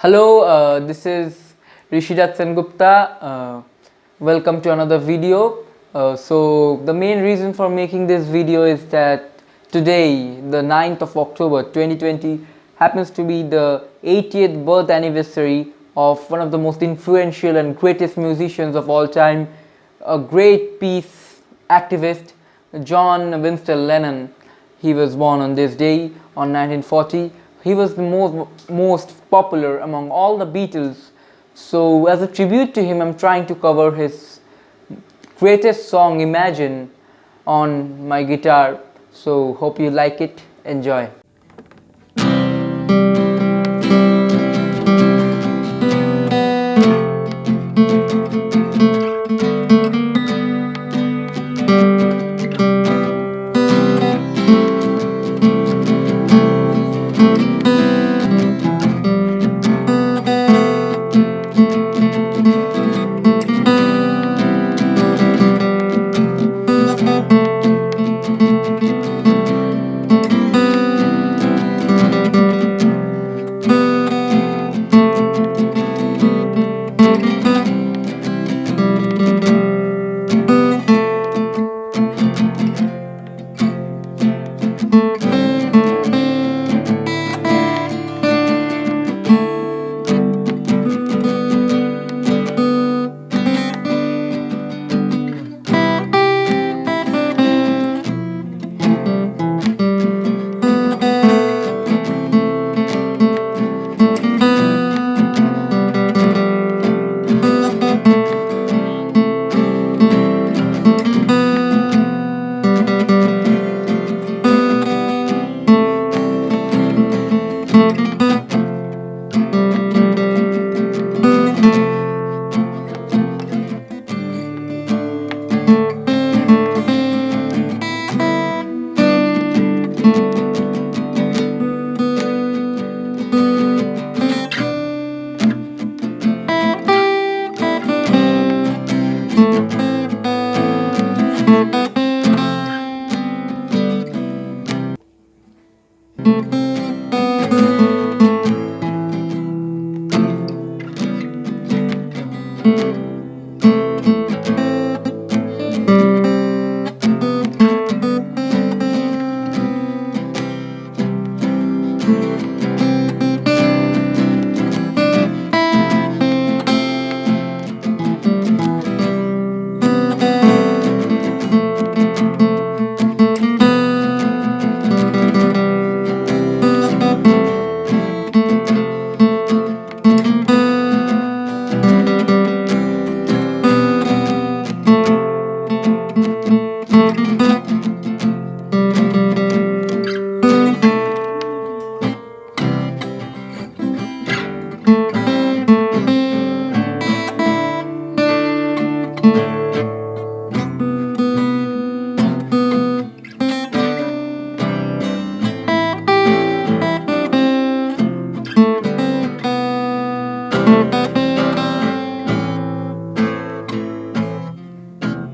Hello, uh, this is Rishidat Sengupta. Uh, welcome to another video. Uh, so the main reason for making this video is that today, the 9th of October 2020, happens to be the 80th birth anniversary of one of the most influential and greatest musicians of all time, a great peace activist, John Winston Lennon. He was born on this day on 1940 he was the most, most popular among all the Beatles. So as a tribute to him, I'm trying to cover his greatest song, Imagine, on my guitar. So hope you like it. Enjoy.